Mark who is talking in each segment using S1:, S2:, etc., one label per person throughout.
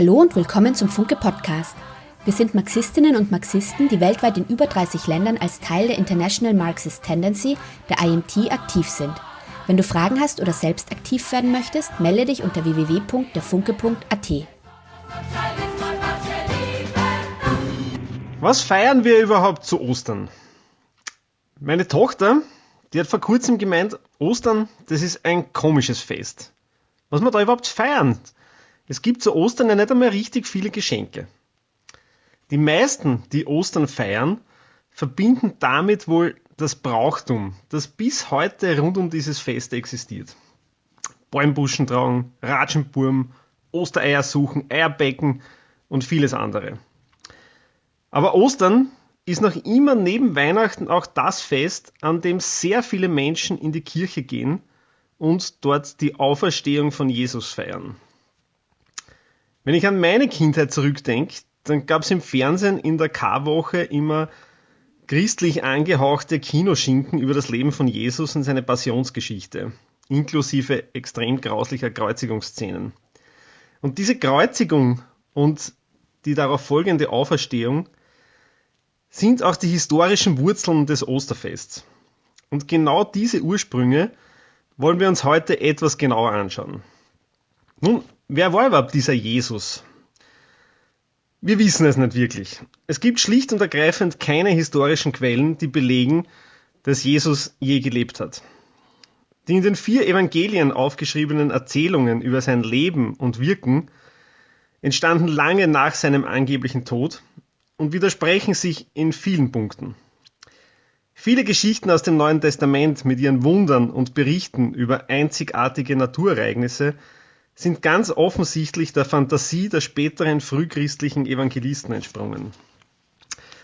S1: Hallo und willkommen zum Funke Podcast. Wir sind Marxistinnen und Marxisten, die weltweit in über 30 Ländern als Teil der International Marxist Tendency, der IMT, aktiv sind. Wenn du Fragen hast oder selbst aktiv werden möchtest, melde dich unter www.derfunke.at.
S2: Was feiern wir überhaupt zu Ostern? Meine Tochter, die hat vor kurzem gemeint, Ostern, das ist ein komisches Fest. Was wir da überhaupt feiern? Es gibt zu Ostern ja nicht einmal richtig viele Geschenke. Die meisten, die Ostern feiern, verbinden damit wohl das Brauchtum, das bis heute rund um dieses Fest existiert. Bäumbuschen tragen, Ratschenburm, Ostereier suchen, Eierbecken und vieles andere. Aber Ostern ist noch immer neben Weihnachten auch das Fest, an dem sehr viele Menschen in die Kirche gehen und dort die Auferstehung von Jesus feiern. Wenn ich an meine Kindheit zurückdenke, dann gab es im Fernsehen in der Karwoche immer christlich angehauchte Kinoschinken über das Leben von Jesus und seine Passionsgeschichte, inklusive extrem grauslicher Kreuzigungsszenen. Und diese Kreuzigung und die darauf folgende Auferstehung sind auch die historischen Wurzeln des Osterfests. Und genau diese Ursprünge wollen wir uns heute etwas genauer anschauen. Nun, wer war überhaupt dieser Jesus? Wir wissen es nicht wirklich. Es gibt schlicht und ergreifend keine historischen Quellen, die belegen, dass Jesus je gelebt hat. Die in den vier Evangelien aufgeschriebenen Erzählungen über sein Leben und Wirken entstanden lange nach seinem angeblichen Tod und widersprechen sich in vielen Punkten. Viele Geschichten aus dem Neuen Testament mit ihren Wundern und Berichten über einzigartige Naturereignisse sind ganz offensichtlich der Fantasie der späteren frühchristlichen Evangelisten entsprungen.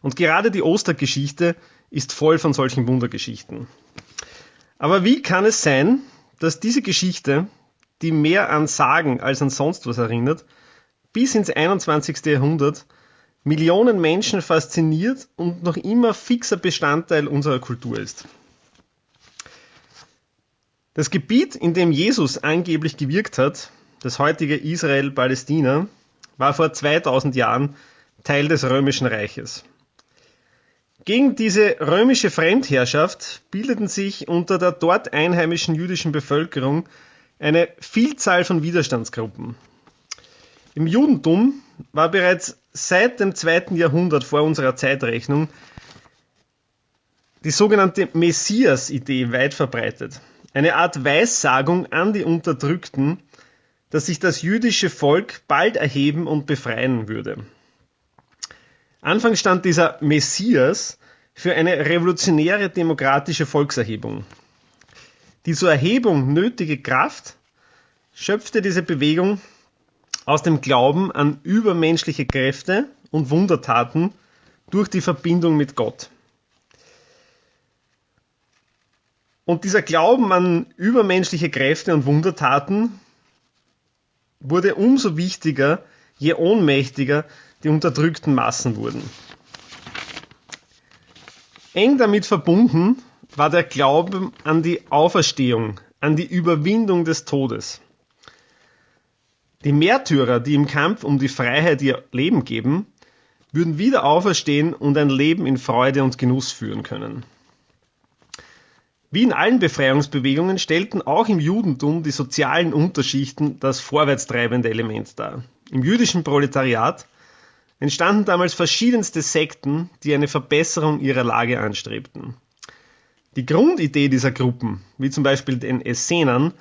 S2: Und gerade die Ostergeschichte ist voll von solchen Wundergeschichten. Aber wie kann es sein, dass diese Geschichte, die mehr an Sagen als an sonst was erinnert, bis ins 21. Jahrhundert Millionen Menschen fasziniert und noch immer fixer Bestandteil unserer Kultur ist. Das Gebiet, in dem Jesus angeblich gewirkt hat, das heutige Israel-Palästina, war vor 2000 Jahren Teil des Römischen Reiches. Gegen diese römische Fremdherrschaft bildeten sich unter der dort einheimischen jüdischen Bevölkerung eine Vielzahl von Widerstandsgruppen. Im Judentum war bereits seit dem zweiten Jahrhundert vor unserer Zeitrechnung die sogenannte Messias-Idee weit verbreitet. Eine Art Weissagung an die Unterdrückten, dass sich das jüdische Volk bald erheben und befreien würde. Anfangs stand dieser Messias für eine revolutionäre demokratische Volkserhebung. Die zur Erhebung nötige Kraft schöpfte diese Bewegung aus dem Glauben an übermenschliche Kräfte und Wundertaten durch die Verbindung mit Gott. Und dieser Glauben an übermenschliche Kräfte und Wundertaten wurde umso wichtiger, je ohnmächtiger die unterdrückten Massen wurden. Eng damit verbunden war der Glaube an die Auferstehung, an die Überwindung des Todes. Die Märtyrer, die im Kampf um die Freiheit ihr Leben geben, würden wieder auferstehen und ein Leben in Freude und Genuss führen können. Wie in allen Befreiungsbewegungen stellten auch im Judentum die sozialen Unterschichten das vorwärtstreibende Element dar. Im jüdischen Proletariat entstanden damals verschiedenste Sekten, die eine Verbesserung ihrer Lage anstrebten. Die Grundidee dieser Gruppen, wie zum Beispiel den Essenern,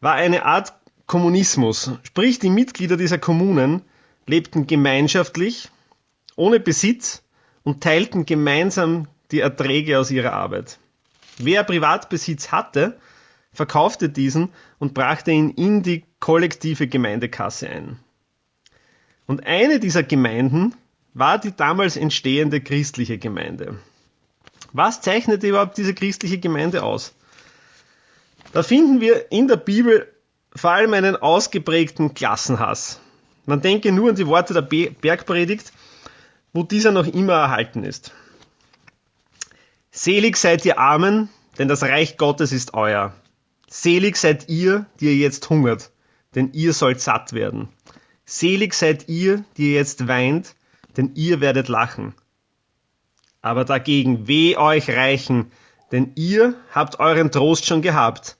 S2: war eine Art Kommunismus, sprich die Mitglieder dieser Kommunen lebten gemeinschaftlich, ohne Besitz und teilten gemeinsam die Erträge aus ihrer Arbeit. Wer Privatbesitz hatte, verkaufte diesen und brachte ihn in die kollektive Gemeindekasse ein. Und eine dieser Gemeinden war die damals entstehende christliche Gemeinde. Was zeichnete überhaupt diese christliche Gemeinde aus? Da finden wir in der Bibel vor allem einen ausgeprägten Klassenhass. Man denke nur an die Worte der Bergpredigt, wo dieser noch immer erhalten ist. Selig seid ihr Armen, denn das Reich Gottes ist euer. Selig seid ihr, die ihr jetzt hungert, denn ihr sollt satt werden. Selig seid ihr, die jetzt weint, denn ihr werdet lachen. Aber dagegen weh euch Reichen, denn ihr habt euren Trost schon gehabt.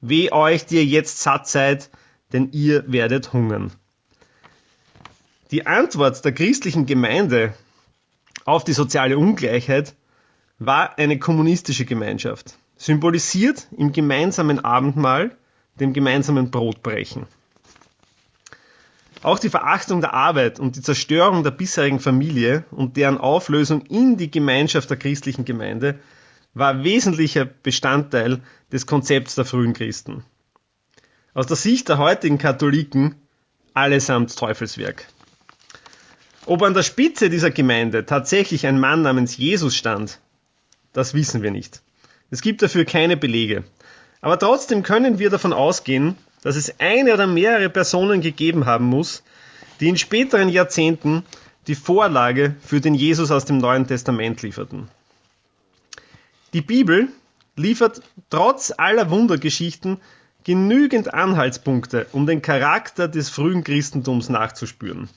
S2: Weh euch, die ihr jetzt satt seid, denn ihr werdet hungern. Die Antwort der christlichen Gemeinde auf die soziale Ungleichheit war eine kommunistische Gemeinschaft, symbolisiert im gemeinsamen Abendmahl, dem gemeinsamen Brotbrechen. Auch die Verachtung der Arbeit und die Zerstörung der bisherigen Familie und deren Auflösung in die Gemeinschaft der christlichen Gemeinde war wesentlicher Bestandteil des Konzepts der frühen Christen. Aus der Sicht der heutigen Katholiken allesamt Teufelswerk. Ob an der Spitze dieser Gemeinde tatsächlich ein Mann namens Jesus stand, das wissen wir nicht. Es gibt dafür keine Belege. Aber trotzdem können wir davon ausgehen, dass es eine oder mehrere Personen gegeben haben muss, die in späteren Jahrzehnten die Vorlage für den Jesus aus dem Neuen Testament lieferten. Die Bibel liefert trotz aller Wundergeschichten genügend Anhaltspunkte, um den Charakter des frühen Christentums nachzuspüren.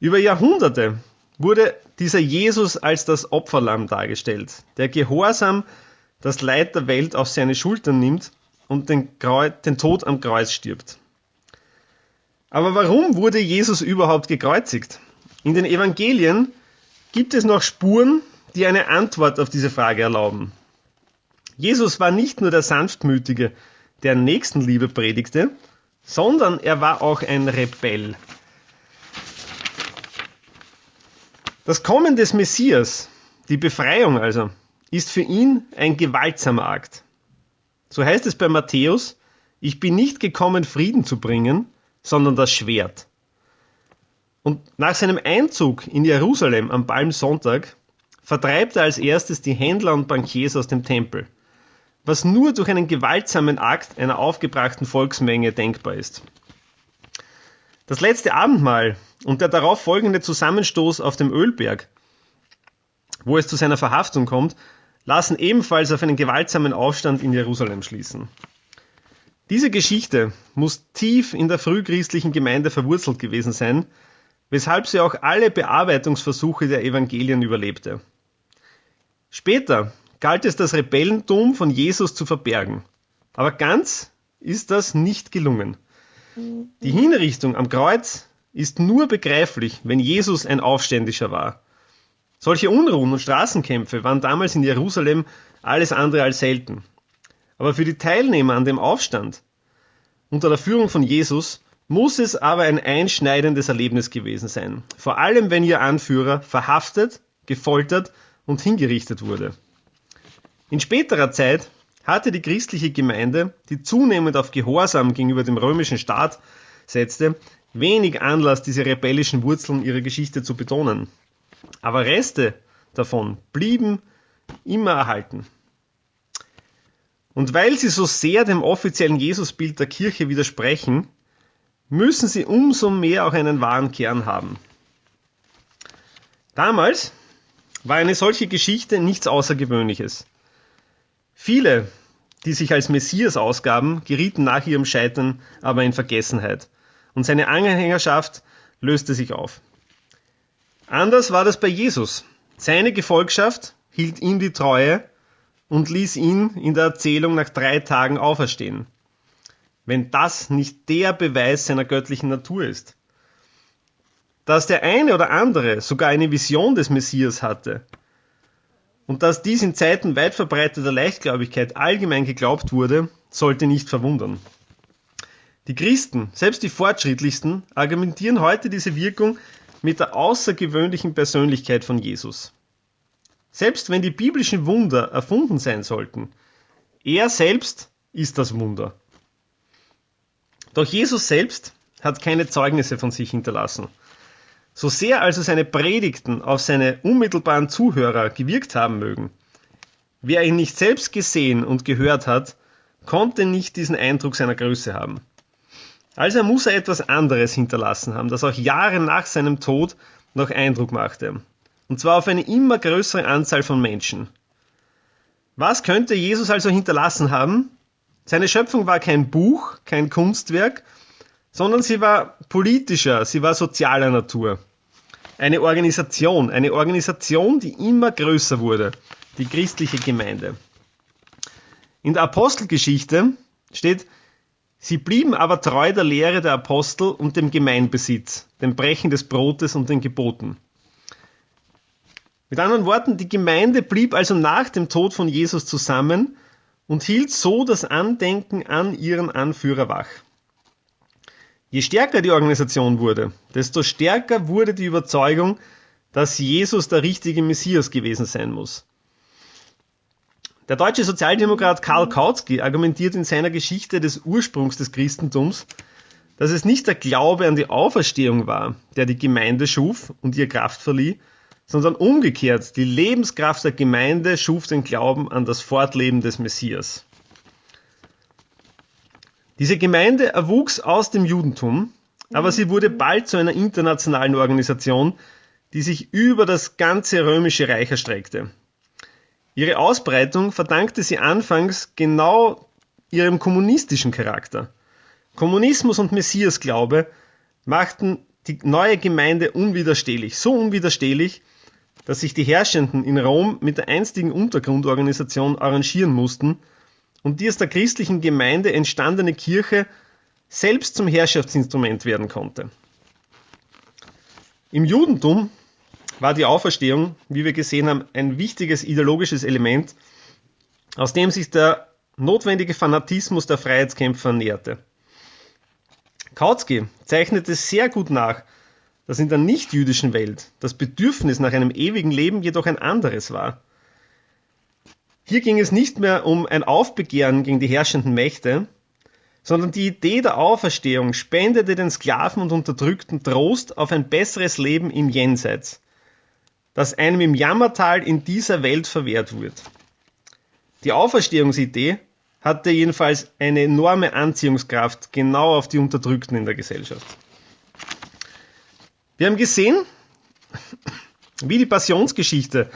S2: Über Jahrhunderte wurde dieser Jesus als das Opferlamm dargestellt, der gehorsam das Leid der Welt auf seine Schultern nimmt und den, den Tod am Kreuz stirbt. Aber warum wurde Jesus überhaupt gekreuzigt? In den Evangelien gibt es noch Spuren, die eine Antwort auf diese Frage erlauben. Jesus war nicht nur der Sanftmütige, der Nächstenliebe predigte, sondern er war auch ein Rebell. Das Kommen des Messias, die Befreiung also, ist für ihn ein gewaltsamer Akt. So heißt es bei Matthäus, ich bin nicht gekommen, Frieden zu bringen, sondern das Schwert. Und nach seinem Einzug in Jerusalem am Palmsonntag vertreibt er als erstes die Händler und Bankiers aus dem Tempel, was nur durch einen gewaltsamen Akt einer aufgebrachten Volksmenge denkbar ist. Das letzte Abendmahl und der darauf folgende Zusammenstoß auf dem Ölberg, wo es zu seiner Verhaftung kommt, lassen ebenfalls auf einen gewaltsamen Aufstand in Jerusalem schließen. Diese Geschichte muss tief in der frühchristlichen Gemeinde verwurzelt gewesen sein, weshalb sie auch alle Bearbeitungsversuche der Evangelien überlebte. Später galt es das Rebellentum von Jesus zu verbergen, aber ganz ist das nicht gelungen. Die Hinrichtung am Kreuz ist nur begreiflich, wenn Jesus ein Aufständischer war. Solche Unruhen und Straßenkämpfe waren damals in Jerusalem alles andere als selten. Aber für die Teilnehmer an dem Aufstand unter der Führung von Jesus muss es aber ein einschneidendes Erlebnis gewesen sein. Vor allem, wenn ihr Anführer verhaftet, gefoltert und hingerichtet wurde. In späterer Zeit hatte die christliche Gemeinde, die zunehmend auf Gehorsam gegenüber dem römischen Staat setzte, wenig Anlass, diese rebellischen Wurzeln ihrer Geschichte zu betonen. Aber Reste davon blieben immer erhalten. Und weil sie so sehr dem offiziellen Jesusbild der Kirche widersprechen, müssen sie umso mehr auch einen wahren Kern haben. Damals war eine solche Geschichte nichts Außergewöhnliches. Viele, die sich als Messias ausgaben, gerieten nach ihrem Scheitern aber in Vergessenheit und seine Anhängerschaft löste sich auf. Anders war das bei Jesus. Seine Gefolgschaft hielt ihm die Treue und ließ ihn in der Erzählung nach drei Tagen auferstehen. Wenn das nicht der Beweis seiner göttlichen Natur ist. Dass der eine oder andere sogar eine Vision des Messias hatte, und dass dies in Zeiten weit verbreiteter Leichtgläubigkeit allgemein geglaubt wurde, sollte nicht verwundern. Die Christen, selbst die fortschrittlichsten, argumentieren heute diese Wirkung mit der außergewöhnlichen Persönlichkeit von Jesus. Selbst wenn die biblischen Wunder erfunden sein sollten, er selbst ist das Wunder. Doch Jesus selbst hat keine Zeugnisse von sich hinterlassen. So sehr also seine Predigten auf seine unmittelbaren Zuhörer gewirkt haben mögen, wer ihn nicht selbst gesehen und gehört hat, konnte nicht diesen Eindruck seiner Größe haben. Also muss er etwas anderes hinterlassen haben, das auch Jahre nach seinem Tod noch Eindruck machte. Und zwar auf eine immer größere Anzahl von Menschen. Was könnte Jesus also hinterlassen haben? Seine Schöpfung war kein Buch, kein Kunstwerk, sondern sie war politischer, sie war sozialer Natur. Eine Organisation, eine Organisation, die immer größer wurde, die christliche Gemeinde. In der Apostelgeschichte steht, sie blieben aber treu der Lehre der Apostel und dem Gemeinbesitz, dem Brechen des Brotes und den Geboten. Mit anderen Worten, die Gemeinde blieb also nach dem Tod von Jesus zusammen und hielt so das Andenken an ihren Anführer wach. Je stärker die Organisation wurde, desto stärker wurde die Überzeugung, dass Jesus der richtige Messias gewesen sein muss. Der deutsche Sozialdemokrat Karl Kautsky argumentiert in seiner Geschichte des Ursprungs des Christentums, dass es nicht der Glaube an die Auferstehung war, der die Gemeinde schuf und ihr Kraft verlieh, sondern umgekehrt, die Lebenskraft der Gemeinde schuf den Glauben an das Fortleben des Messias. Diese Gemeinde erwuchs aus dem Judentum, aber sie wurde bald zu einer internationalen Organisation, die sich über das ganze römische Reich erstreckte. Ihre Ausbreitung verdankte sie anfangs genau ihrem kommunistischen Charakter. Kommunismus und Messiasglaube machten die neue Gemeinde unwiderstehlich, so unwiderstehlich, dass sich die Herrschenden in Rom mit der einstigen Untergrundorganisation arrangieren mussten und die aus der christlichen Gemeinde entstandene Kirche selbst zum Herrschaftsinstrument werden konnte. Im Judentum war die Auferstehung, wie wir gesehen haben, ein wichtiges ideologisches Element, aus dem sich der notwendige Fanatismus der Freiheitskämpfer näherte. Kautsky zeichnete sehr gut nach, dass in der nichtjüdischen Welt das Bedürfnis nach einem ewigen Leben jedoch ein anderes war. Hier ging es nicht mehr um ein Aufbegehren gegen die herrschenden Mächte, sondern die Idee der Auferstehung spendete den Sklaven und Unterdrückten Trost auf ein besseres Leben im Jenseits, das einem im Jammertal in dieser Welt verwehrt wird. Die Auferstehungsidee hatte jedenfalls eine enorme Anziehungskraft genau auf die Unterdrückten in der Gesellschaft. Wir haben gesehen, wie die Passionsgeschichte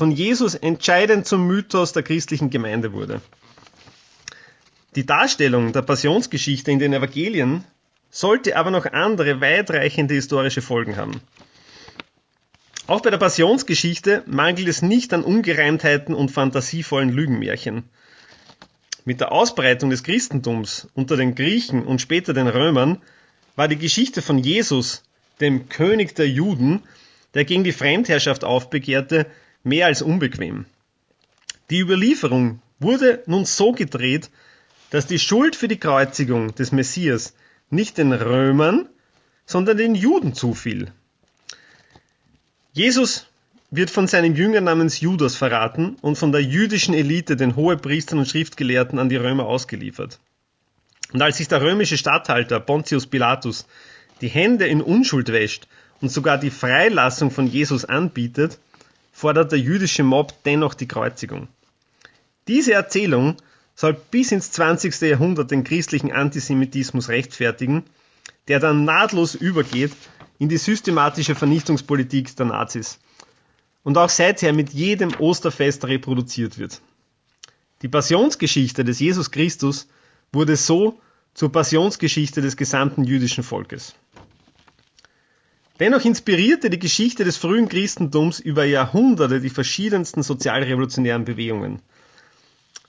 S2: von Jesus entscheidend zum Mythos der christlichen Gemeinde wurde. Die Darstellung der Passionsgeschichte in den Evangelien sollte aber noch andere weitreichende historische Folgen haben. Auch bei der Passionsgeschichte mangelt es nicht an Ungereimtheiten und fantasievollen Lügenmärchen. Mit der Ausbreitung des Christentums unter den Griechen und später den Römern war die Geschichte von Jesus dem König der Juden, der gegen die Fremdherrschaft aufbegehrte, mehr als unbequem. Die Überlieferung wurde nun so gedreht, dass die Schuld für die Kreuzigung des Messias nicht den Römern, sondern den Juden zufiel. Jesus wird von seinem Jünger namens Judas verraten und von der jüdischen Elite, den Hohepriestern und Schriftgelehrten, an die Römer ausgeliefert. Und als sich der römische Statthalter Pontius Pilatus die Hände in Unschuld wäscht und sogar die Freilassung von Jesus anbietet, fordert der jüdische Mob dennoch die Kreuzigung. Diese Erzählung soll bis ins 20. Jahrhundert den christlichen Antisemitismus rechtfertigen, der dann nahtlos übergeht in die systematische Vernichtungspolitik der Nazis und auch seither mit jedem Osterfest reproduziert wird. Die Passionsgeschichte des Jesus Christus wurde so zur Passionsgeschichte des gesamten jüdischen Volkes. Dennoch inspirierte die Geschichte des frühen Christentums über Jahrhunderte die verschiedensten sozialrevolutionären Bewegungen.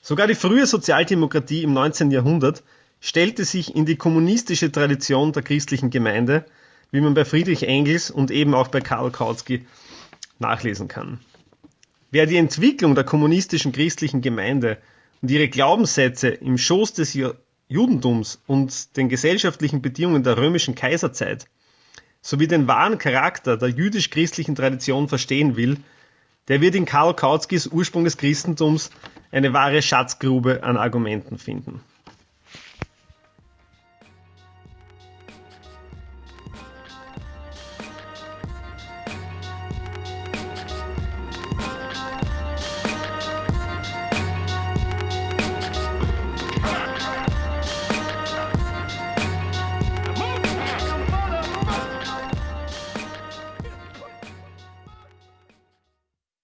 S2: Sogar die frühe Sozialdemokratie im 19. Jahrhundert stellte sich in die kommunistische Tradition der christlichen Gemeinde, wie man bei Friedrich Engels und eben auch bei Karl Kautsky nachlesen kann. Wer die Entwicklung der kommunistischen christlichen Gemeinde und ihre Glaubenssätze im Schoß des Judentums und den gesellschaftlichen Bedingungen der römischen Kaiserzeit sowie den wahren Charakter der jüdisch-christlichen Tradition verstehen will, der wird in Karl Kautskys Ursprung des Christentums eine wahre Schatzgrube an Argumenten finden.